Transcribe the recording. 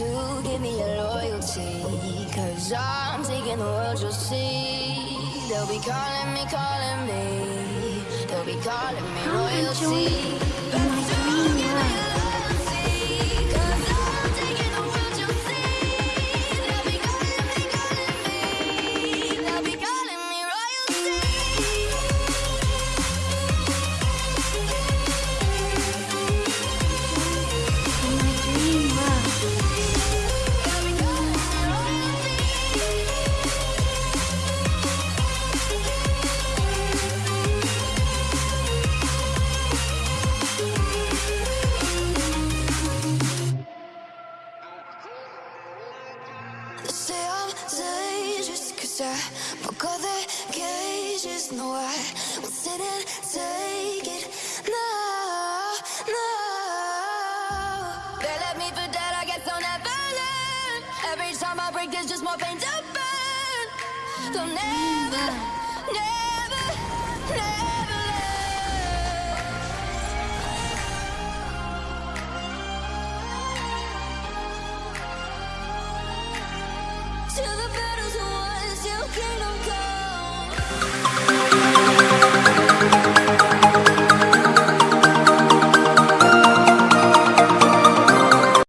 to give me your loyalty. Cause I'm taking the world, you'll see. They'll be calling me, calling me. They'll be calling me royalty. They say I'm dangerous cause I broke all their cages No, I won't sit and take it. No, no. They left me for dead, I guess I'll never learn. Every time I break there's just more pain to burn. They'll never, never